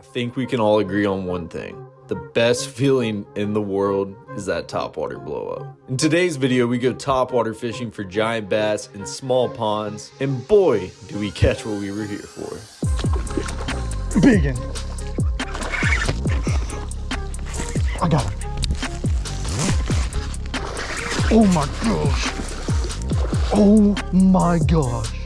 I think we can all agree on one thing. The best feeling in the world is that topwater blow up. In today's video, we go topwater fishing for giant bass in small ponds, and boy, do we catch what we were here for. Biggin. I got him. Oh my gosh. Oh my gosh.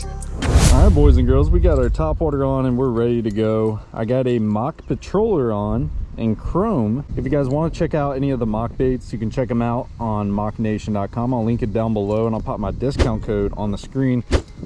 All right, boys and girls, we got our top water on and we're ready to go. I got a mock patroller on in chrome. If you guys want to check out any of the mock baits, you can check them out on mocknation.com. I'll link it down below and I'll pop my discount code on the screen.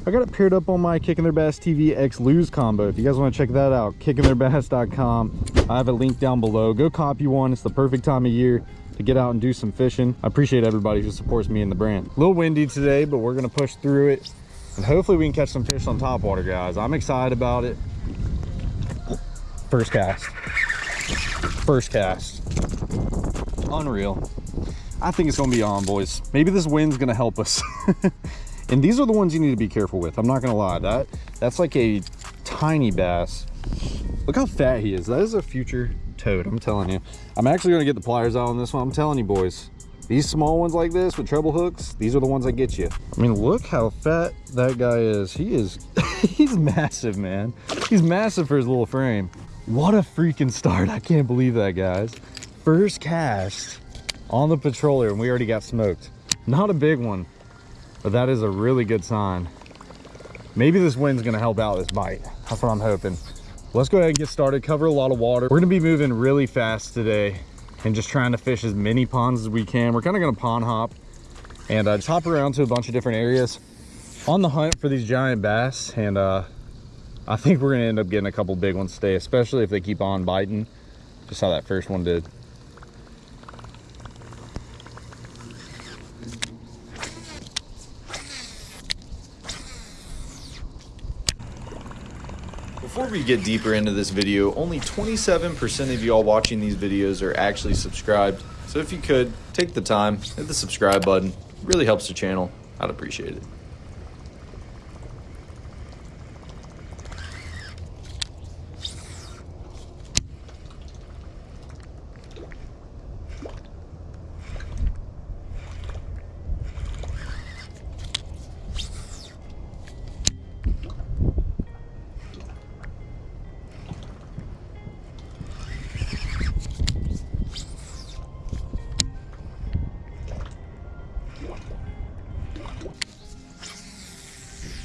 I got it paired up on my Kicking Their Bass TV X Lew's combo. If you guys want to check that out, kickingtheirbass.com. I have a link down below. Go copy one. It's the perfect time of year to get out and do some fishing. I appreciate everybody who supports me and the brand. A little windy today, but we're to push through it and hopefully we can catch some fish on top water guys. I'm excited about it. First cast. First cast. Unreal. I think it's gonna be on boys. Maybe this wind's gonna help us. And these are the ones you need to be careful with. I'm not gonna lie. That that's like a tiny bass. Look how fat he is. That is a future toad i'm telling you. I'm actually gonna get the pliers out on this one. I'm telling you boys these small ones like this with treble hooks, these are the ones that get you. I mean, look how fat that guy is. He is, he's massive, man. He's massive for his little frame. What a freaking start. I can't believe that, guys. First cast on the patroller and we already got smoked. Not a big one, but that is a really good sign. Maybe this wind's gonna help out this bite. That's what I'm hoping. Let's go ahead and get started, cover a lot of water. We're gonna be moving really fast today and just trying to fish as many ponds as we can. We're kind of going to pond hop and uh, just hop around to a bunch of different areas on the hunt for these giant bass. And uh, I think we're going to end up getting a couple big ones today, especially if they keep on biting, just how that first one did. Get deeper into this video, only 27% of y'all watching these videos are actually subscribed. So if you could, take the time, hit the subscribe button. It really helps the channel. I'd appreciate it.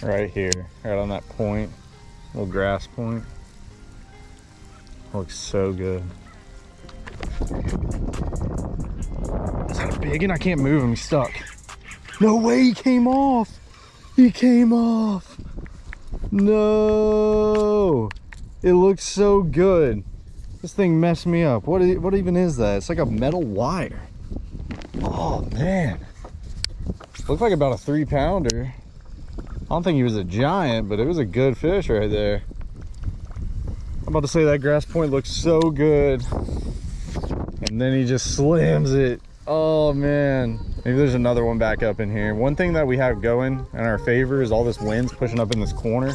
Right here, right on that point, little grass point. Looks so good. Is that a big one? I can't move him, he's stuck. No way, he came off. He came off. No. It looks so good. This thing messed me up. What, is, what even is that? It's like a metal wire. Oh, man. Looks like about a three pounder. I don't think he was a giant, but it was a good fish right there. I'm about to say that grass point looks so good. And then he just slams it. Oh man. Maybe there's another one back up in here. One thing that we have going in our favor is all this wind's pushing up in this corner.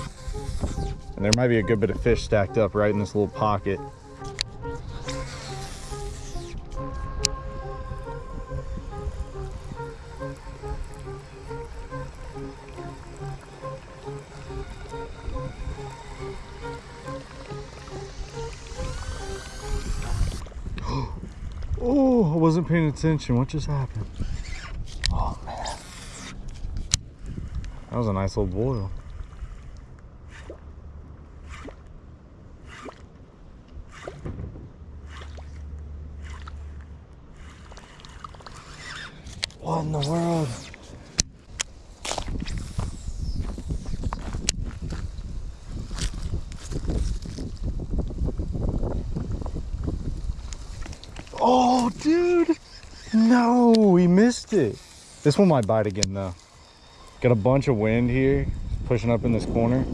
And there might be a good bit of fish stacked up right in this little pocket. Paying attention. What just happened? Oh, man. That was a nice little boil. What in the world? Oh, dude. No, we missed it. This one might bite again, though. Got a bunch of wind here, pushing up in this corner.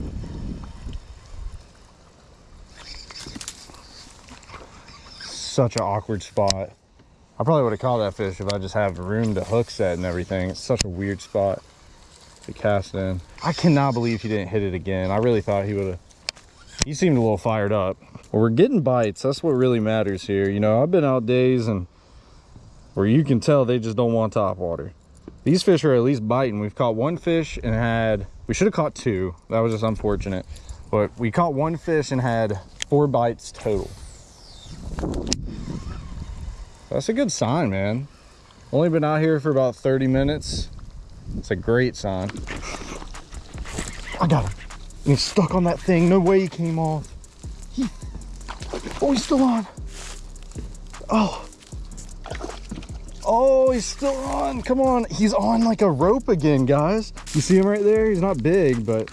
Such an awkward spot. I probably would have caught that fish if I just have room to hook set and everything. It's such a weird spot to cast in. I cannot believe he didn't hit it again. I really thought he would have. He seemed a little fired up. Well, we're getting bites. That's what really matters here. You know, I've been out days and where you can tell they just don't want top water. These fish are at least biting. We've caught one fish and had, we should have caught two. That was just unfortunate. But we caught one fish and had four bites total. That's a good sign, man. Only been out here for about 30 minutes. It's a great sign. I got him. He's stuck on that thing. No way he came off. He... Oh, he's still on. Oh. Oh, he's still on. Come on. He's on like a rope again, guys. You see him right there? He's not big, but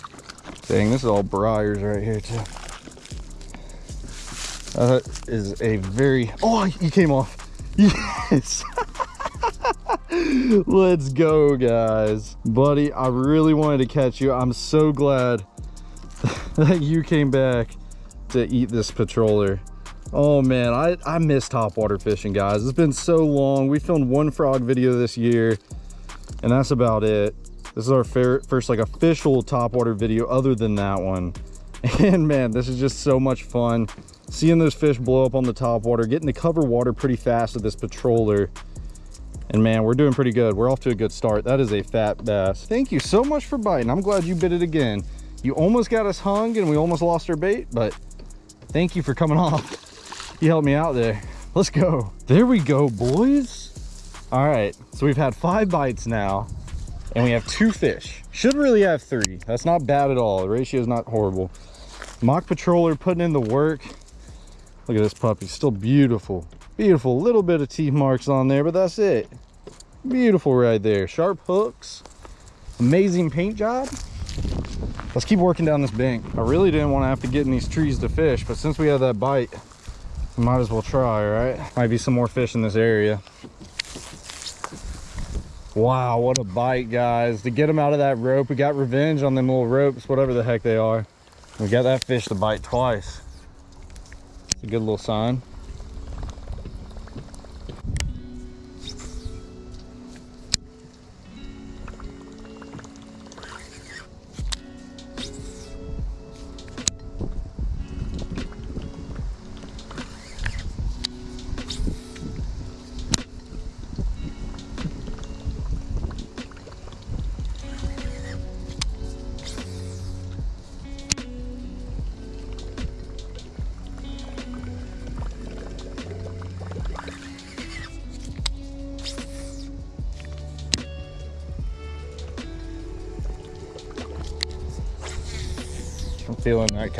dang, this is all briars right here too. That is a very, oh, he came off. Yes. Let's go, guys. Buddy, I really wanted to catch you. I'm so glad that you came back to eat this patroller. Oh man, I, I miss topwater fishing, guys. It's been so long. We filmed one frog video this year, and that's about it. This is our first like official topwater video other than that one. And man, this is just so much fun. Seeing those fish blow up on the top water, getting to cover water pretty fast with this patroller. And man, we're doing pretty good. We're off to a good start. That is a fat bass. Thank you so much for biting. I'm glad you bit it again. You almost got us hung and we almost lost our bait, but thank you for coming off. You helped me out there. Let's go. There we go, boys. All right, so we've had five bites now and we have two fish. Should really have three. That's not bad at all. The ratio is not horrible. Mock Patroller putting in the work. Look at this puppy, still beautiful. Beautiful, little bit of teeth marks on there, but that's it. Beautiful right there. Sharp hooks, amazing paint job. Let's keep working down this bank. I really didn't want to have to get in these trees to fish, but since we have that bite, might as well try, right? Might be some more fish in this area. Wow, what a bite, guys. To get them out of that rope, we got revenge on them little ropes, whatever the heck they are. We got that fish to bite twice. It's a good little sign.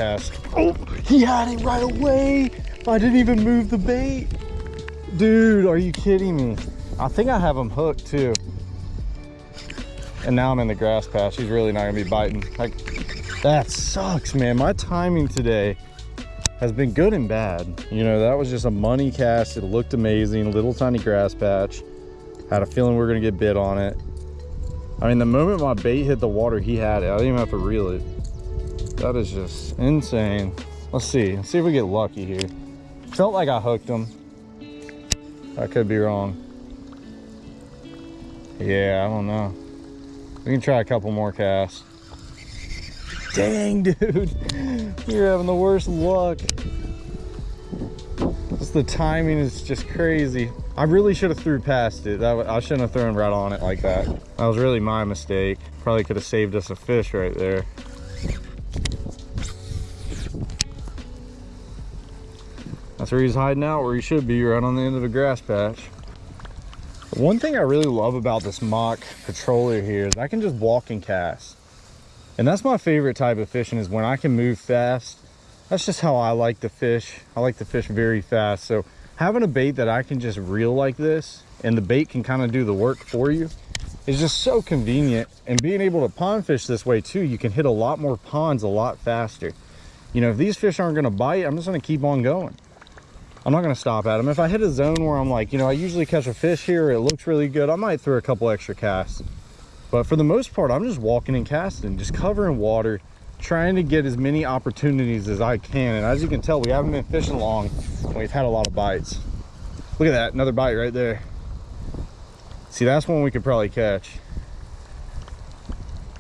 Cast. Oh, he had it right away. I didn't even move the bait. Dude, are you kidding me? I think I have him hooked too. And now I'm in the grass patch. He's really not gonna be biting. Like, that sucks, man. My timing today has been good and bad. You know, that was just a money cast. It looked amazing, little tiny grass patch. Had a feeling we are gonna get bit on it. I mean, the moment my bait hit the water, he had it. I didn't even have to reel it. That is just insane. Let's see. Let's see if we get lucky here. Felt like I hooked him. I could be wrong. Yeah, I don't know. We can try a couple more casts. Dang, dude. You're having the worst luck. Just the timing is just crazy. I really should have threw past it. I shouldn't have thrown right on it like that. That was really my mistake. Probably could have saved us a fish right there. Where he's hiding out, where he should be, right on the end of the grass patch. One thing I really love about this mock patroller here is I can just walk and cast. And that's my favorite type of fishing is when I can move fast. That's just how I like to fish. I like to fish very fast. So having a bait that I can just reel like this and the bait can kind of do the work for you is just so convenient. And being able to pond fish this way too, you can hit a lot more ponds a lot faster. You know, if these fish aren't gonna bite, I'm just gonna keep on going. I'm not going to stop at them. If I hit a zone where I'm like, you know, I usually catch a fish here, it looks really good, I might throw a couple extra casts. But for the most part, I'm just walking and casting, just covering water, trying to get as many opportunities as I can. And as you can tell, we haven't been fishing long. And we've had a lot of bites. Look at that, another bite right there. See, that's one we could probably catch.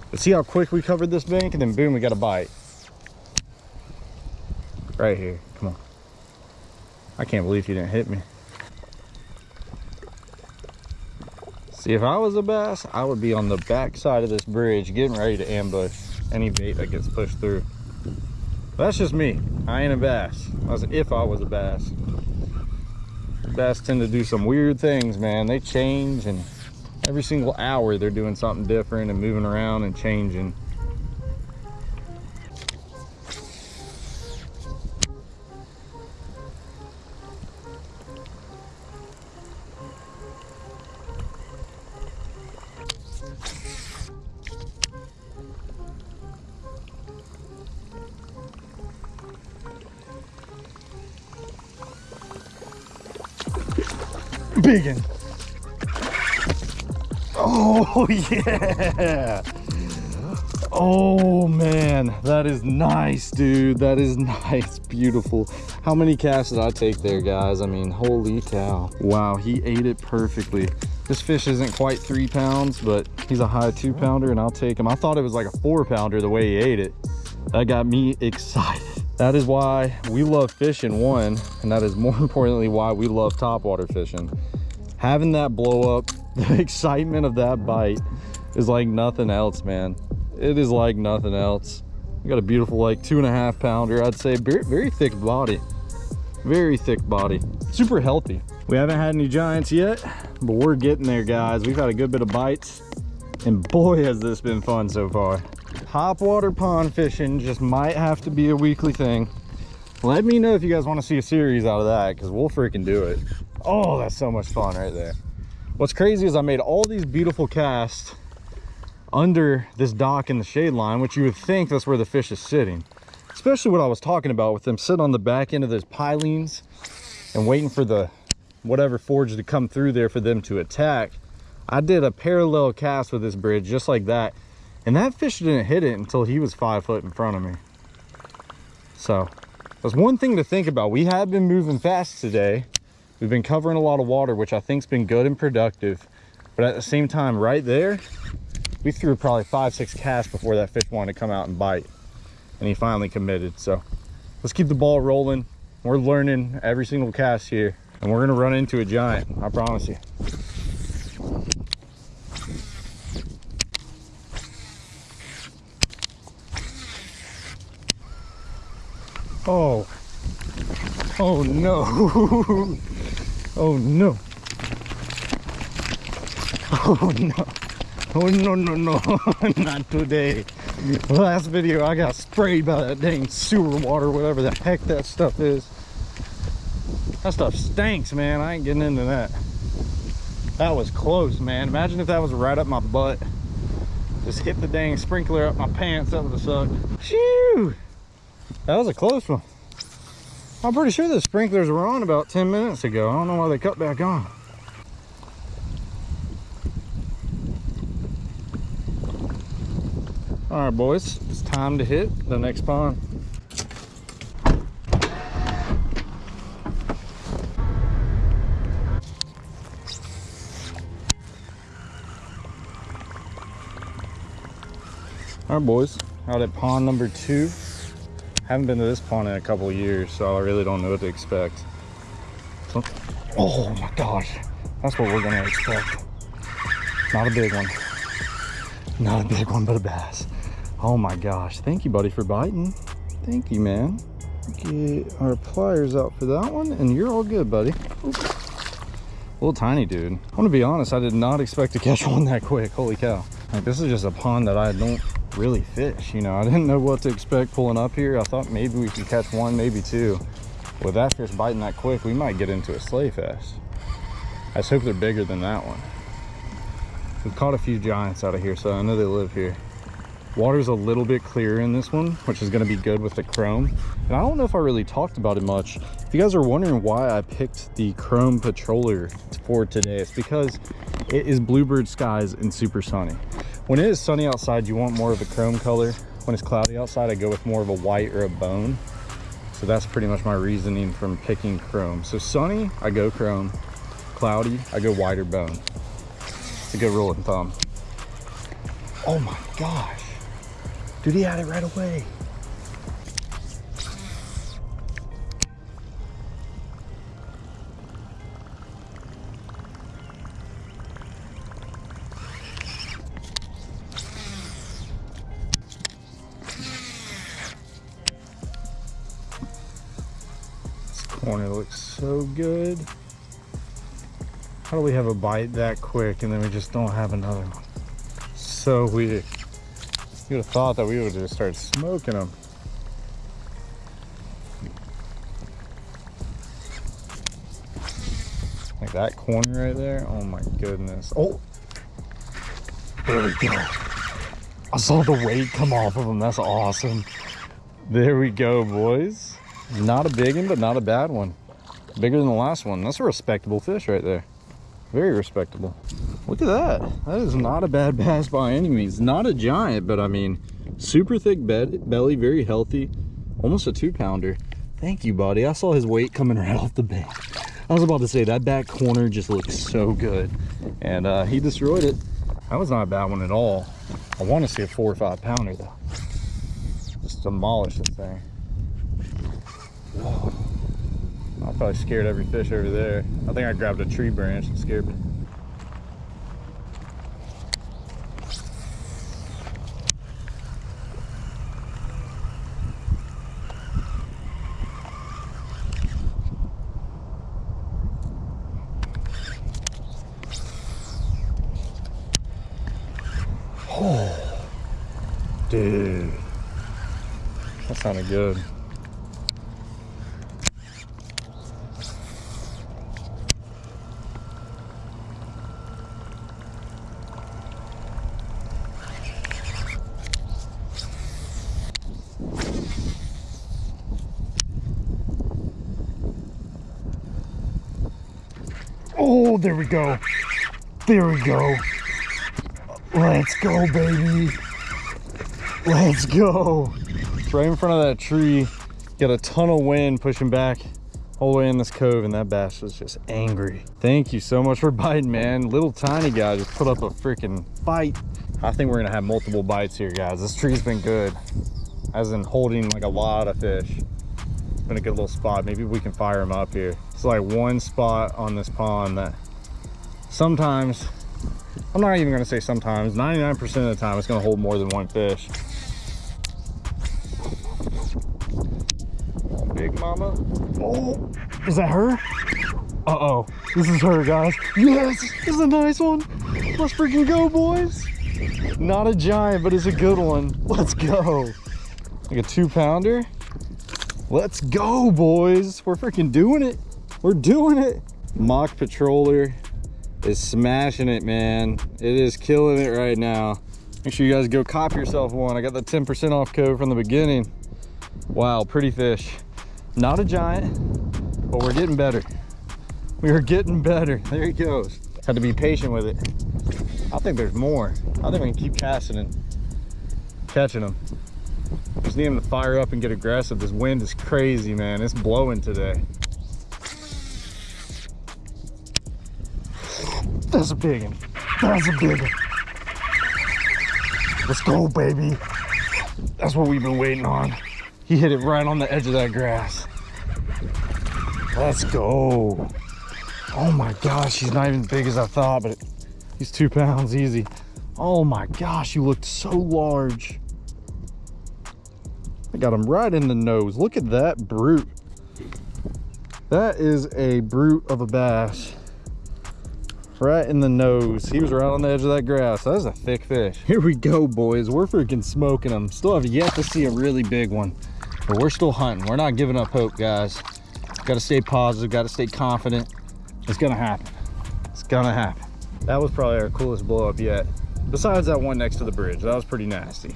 But see how quick we covered this bank and then boom, we got a bite. Right here, come on. I can't believe he didn't hit me. See, if I was a bass, I would be on the back side of this bridge getting ready to ambush any bait that gets pushed through. But that's just me. I ain't a bass. That's if I was a bass. Bass tend to do some weird things, man. They change and every single hour they're doing something different and moving around and changing. Oh, yeah. Oh, man. That is nice, dude. That is nice. Beautiful. How many casts did I take there, guys? I mean, holy cow. Wow, he ate it perfectly. This fish isn't quite three pounds, but he's a high two pounder, and I'll take him. I thought it was like a four pounder the way he ate it. That got me excited. That is why we love fishing, one, and that is more importantly why we love topwater fishing. Having that blow up, the excitement of that bite is like nothing else, man. It is like nothing else. We got a beautiful like two and a half pounder, I'd say. Very, very thick body. Very thick body. Super healthy. We haven't had any giants yet, but we're getting there, guys. We've had a good bit of bites, and boy, has this been fun so far. Top water pond fishing just might have to be a weekly thing. Let me know if you guys want to see a series out of that, because we'll freaking do it. Oh, that's so much fun right there. What's crazy is I made all these beautiful casts under this dock in the shade line, which you would think that's where the fish is sitting. Especially what I was talking about with them sitting on the back end of those pilings and waiting for the whatever forge to come through there for them to attack. I did a parallel cast with this bridge just like that. And that fish didn't hit it until he was five foot in front of me. So that's one thing to think about. We have been moving fast today. We've been covering a lot of water, which I think's been good and productive. But at the same time, right there, we threw probably five, six casts before that fish wanted to come out and bite. And he finally committed. So let's keep the ball rolling. We're learning every single cast here. And we're gonna run into a giant, I promise you. Oh. Oh no. oh no. Oh no. Oh no no no. Not today. Last video I got sprayed by that dang sewer water, whatever the heck that stuff is. That stuff stinks, man. I ain't getting into that. That was close, man. Imagine if that was right up my butt. Just hit the dang sprinkler up my pants. That would have sucked. Shoo! That was a close one. I'm pretty sure the sprinklers were on about 10 minutes ago. I don't know why they cut back on. All right, boys, it's time to hit the next pond. All right, boys, out at pond number two. Haven't been to this pond in a couple years, so I really don't know what to expect. So, oh my gosh, that's what we're gonna expect. Not a big one. Not a big one, but a bass. Oh my gosh, thank you, buddy, for biting. Thank you, man. Get our pliers out for that one, and you're all good, buddy. Oop. Little tiny dude. I want to be honest, I did not expect to catch one that quick. Holy cow. Like, this is just a pond that I don't really fish you know. I didn't know what to expect pulling up here. I thought maybe we could catch one maybe two. With that fish biting that quick we might get into a sleigh fest. I just hope they're bigger than that one. We've caught a few giants out of here so i know they live here. Water's a little bit clearer in this one which is going to be good with the chrome. And i don't know if i really talked about it much. If you guys are wondering why i picked the chrome patroller for today it's because it is bluebird skies and super sunny when it is sunny outside you want more of a chrome color. When it's cloudy outside i go with more of a white or a bone. So that's pretty much my reasoning from picking chrome. So sunny i go chrome. Cloudy i go white or bone. It's a good rule of thumb. Oh my gosh. Dude he had it right away good. How do we have a bite that quick and then we just don't have another one? So weird. You would have thought that we would have just started smoking them. Like that corner right there. Oh my goodness. Oh, there we go. I saw the weight come off of them. That's awesome. There we go, boys. Not a big one, but not a bad one. Bigger than the last one. That's a respectable fish right there. Very respectable. Look at that. That is not a bad bass by any means. Not a giant, but I mean, super thick bed, belly, very healthy. Almost a two pounder. Thank you, buddy. I saw his weight coming right off the bank. I was about to say that back corner just looks so good. And uh, he destroyed it. That was not a bad one at all. I want to see a four or five pounder though. Just demolish this thing. Whoa. I probably scared every fish over there. I think I grabbed a tree branch and scared me. Oh, dude, that sounded good. Oh, there we go. There we go. Let's go, baby. Let's go. It's right in front of that tree. Got a ton of wind pushing back all the way in this cove, and that bass was just angry. Thank you so much for biting, man. Little tiny guy just put up a freaking fight. I think we're gonna have multiple bites here, guys. This tree's been good, as in holding like a lot of fish. It's been a good little spot. Maybe we can fire them up here. It's like one spot on this pond that sometimes I'm not even gonna say sometimes, 99% of the time it's gonna hold more than one fish. Big mama. Oh, is that her? Uh-oh, this is her, guys. Yes, this is a nice one. Let's freaking go, boys. Not a giant, but it's a good one. Let's go. Like a two pounder. Let's go, boys. We're freaking doing it. We're doing it. Mock Patroller is smashing it, man. It is killing it right now. Make sure you guys go cop yourself one. I got the 10% off code from the beginning. Wow, pretty fish. Not a giant, but we're getting better. We are getting better. There he goes. Had to be patient with it. I think there's more. I think we can keep casting and catching them. Just need them to fire up and get aggressive. This wind is crazy, man. It's blowing today. That's a big one. That's a big one. Let's go, baby. That's what we've been waiting on. He hit it right on the edge of that grass. Let's go. Oh my gosh, he's not even as big as I thought, but he's two pounds easy. Oh my gosh, you looked so large. I got him right in the nose. Look at that brute. That is a brute of a bass right in the nose. He was right on the edge of that grass. That was a thick fish. Here we go, boys. We're freaking smoking them. Still have yet to see a really big one, but we're still hunting. We're not giving up hope, guys. Got to stay positive. Got to stay confident. It's gonna happen. It's gonna happen. That was probably our coolest blow up yet. Besides that one next to the bridge. That was pretty nasty.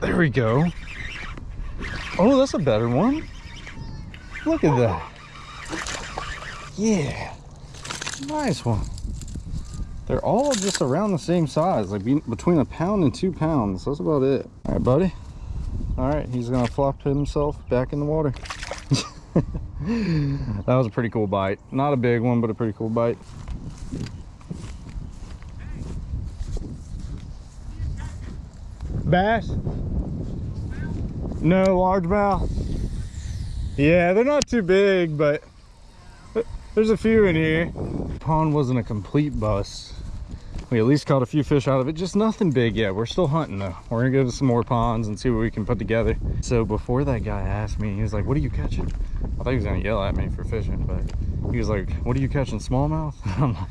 There go. Oh, that's a better one. Look at that. Yeah. Nice one. They're all just around the same size, like between a pound and two pounds. That's about it. All right, buddy. All right, he's gonna flop himself back in the water. that was a pretty cool bite. Not a big one, but a pretty cool bite. Bass? No largemouth? Yeah, they're not too big, but there's a few in here. Pond wasn't a complete bust. We at least caught a few fish out of it, just nothing big yet. We're still hunting though. We're gonna go to some more ponds and see what we can put together. So before that guy asked me, he was like, what are you catching? I thought he was gonna yell at me for fishing, but he was like, what are you catching, smallmouth? I'm like,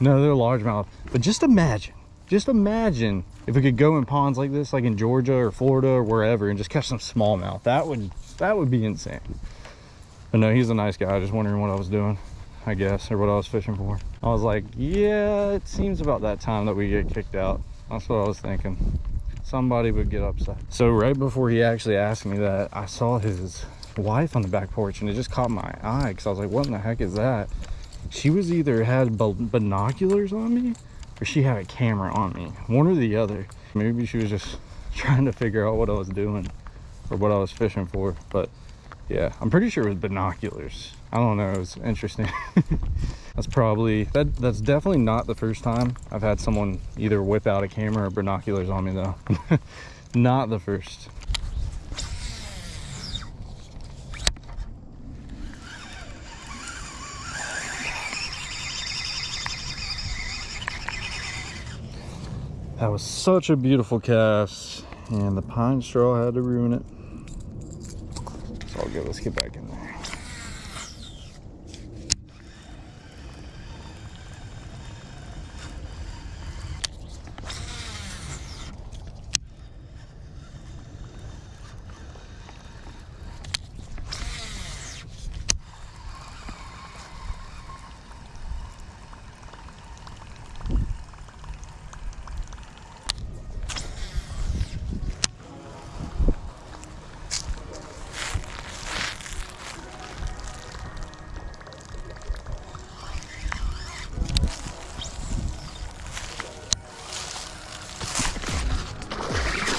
no, they're largemouth. But just imagine, just imagine if we could go in ponds like this, like in Georgia or Florida or wherever, and just catch some smallmouth. That would that would be insane. But no, he's a nice guy. I just wondering what I was doing, I guess, or what I was fishing for. I was like, yeah, it seems about that time that we get kicked out. That's what I was thinking. Somebody would get upset. So right before he actually asked me that, I saw his wife on the back porch and it just caught my eye because I was like, what in the heck is that? She was either had binoculars on me or she had a camera on me one or the other. Maybe she was just trying to figure out what i was doing or what i was fishing for but yeah i'm pretty sure it was binoculars. I don't know it was interesting. That's probably that that's definitely not the first time i've had someone either whip out a camera or binoculars on me though. Not the first That was such a beautiful cast, and the pine straw had to ruin it. It's all good. Let's get back in there.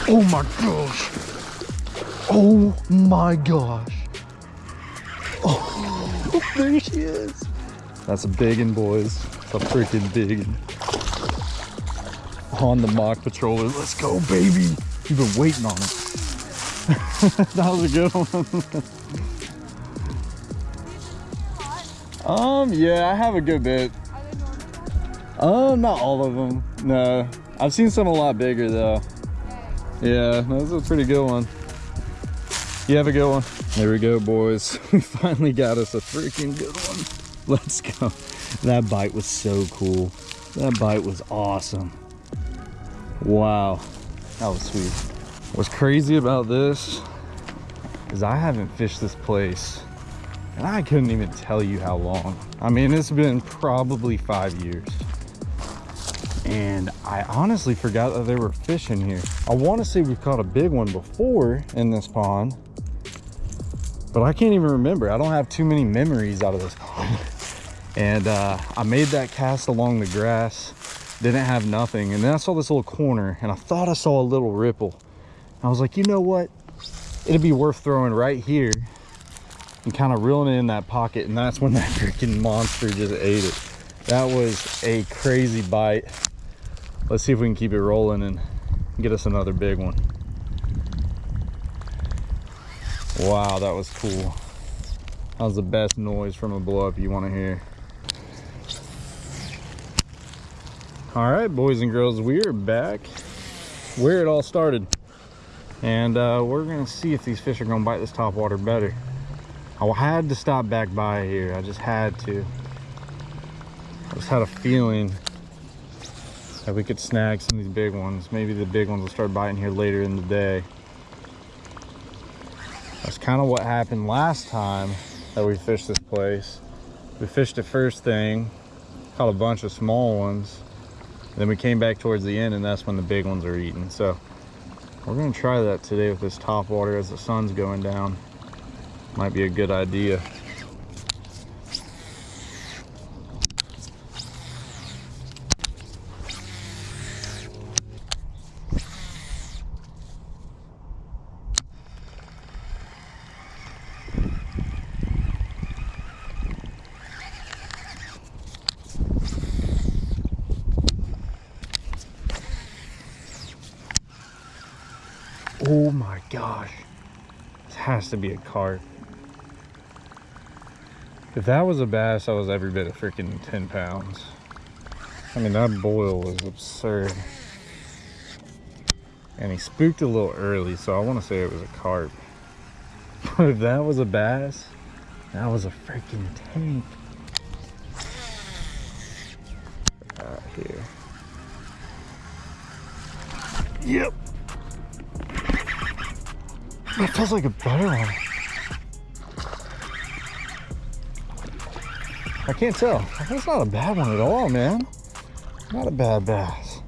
Oh my gosh. Oh my gosh. Oh, there she is. That's a big one, boys. It's a freaking big one. On the mock patroller. Let's go, baby. You've been waiting on it. that was a good one. um, yeah, I have a good bit. Um, not all of them. No, I've seen some a lot bigger though. Yeah, that was a pretty good one. You have a good one. There we go, boys. We finally got us a freaking good one. Let's go. That bite was so cool. That bite was awesome. Wow. That was sweet. What's crazy about this is I haven't fished this place and I couldn't even tell you how long. I mean, it's been probably five years and I honestly forgot that there were fish in here. I want to say we caught a big one before in this pond, but I can't even remember. I don't have too many memories out of this and uh, I made that cast along the grass, didn't have nothing. And then I saw this little corner and I thought I saw a little ripple. I was like, you know what? It'd be worth throwing right here and kind of reeling it in that pocket. And that's when that freaking monster just ate it. That was a crazy bite let's see if we can keep it rolling and get us another big one wow that was cool. That was the best noise from a blow up you want to hear. All right boys and girls we are back where it all started. And uh, we're gonna see if these fish are gonna bite this top water better. I had to stop back by here. I just had to. I just had a feeling that we could snag some of these big ones. Maybe the big ones will start biting here later in the day. That's kind of what happened last time that we fished this place. We fished the first thing, caught a bunch of small ones. Then we came back towards the end and that's when the big ones are eating. So we're gonna try that today with this top water as the sun's going down. Might be a good idea. Has to be a carp. If that was a bass, that was every bit of freaking 10 pounds. I mean, that boil was absurd. And he spooked a little early, so I want to say it was a carp. But if that was a bass, that was a freaking tank. Out here. Yep. That feels like a better one. I can't tell. That's not a bad one at all, man. Not a bad bass.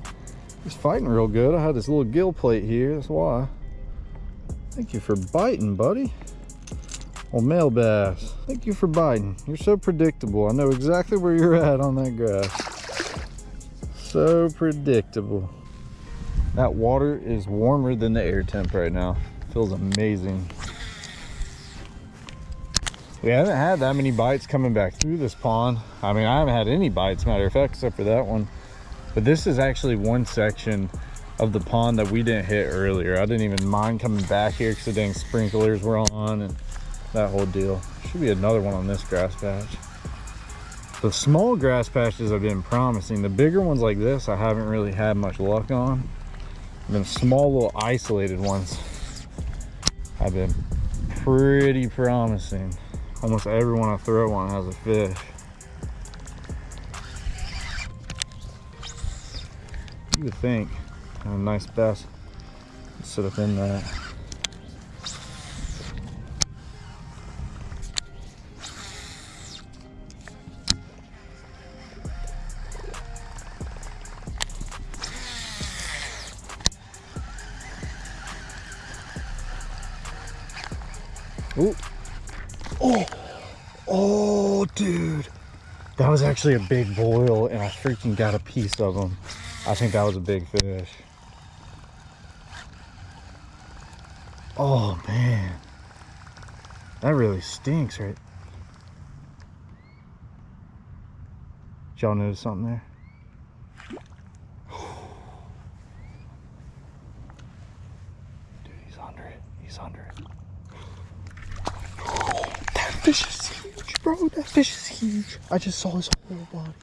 He's fighting real good. I had this little gill plate here, that's why. Thank you for biting, buddy. Well, male bass, thank you for biting. You're so predictable. I know exactly where you're at on that grass. So predictable. That water is warmer than the air temp right now. Feels amazing. We haven't had that many bites coming back through this pond. I mean, I haven't had any bites, matter of fact, except for that one. But this is actually one section of the pond that we didn't hit earlier. I didn't even mind coming back here because the dang sprinklers were on and that whole deal. Should be another one on this grass patch. The small grass patches have been promising. The bigger ones like this, I haven't really had much luck on. And then small little isolated ones have been pretty promising. Almost everyone I throw on has a fish. You would think a nice bass would sit up in that. Ooh. Oh, oh, dude. That was actually a big boil and I freaking got a piece of him. I think that was a big fish. Oh, man. That really stinks, right? Y'all notice something there? Dude, he's under it. He's under it. That fish is huge, bro. That fish is huge. I just saw his whole body.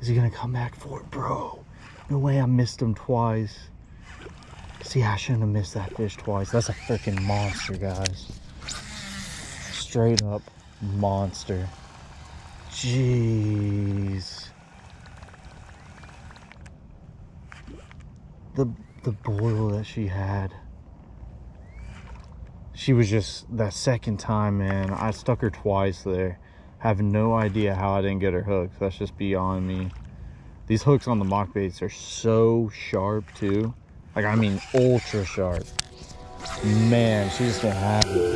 Is he gonna come back for it, bro? No way I missed him twice. See, I shouldn't have missed that fish twice. That's a freaking monster, guys. Straight up monster. Jeez. The the boil that she had. She was just that second time, man. I stuck her twice there. Have no idea how I didn't get her hooked. That's just beyond me. These hooks on the mock baits are so sharp too. Like I mean ultra sharp. Man, she's gonna have it.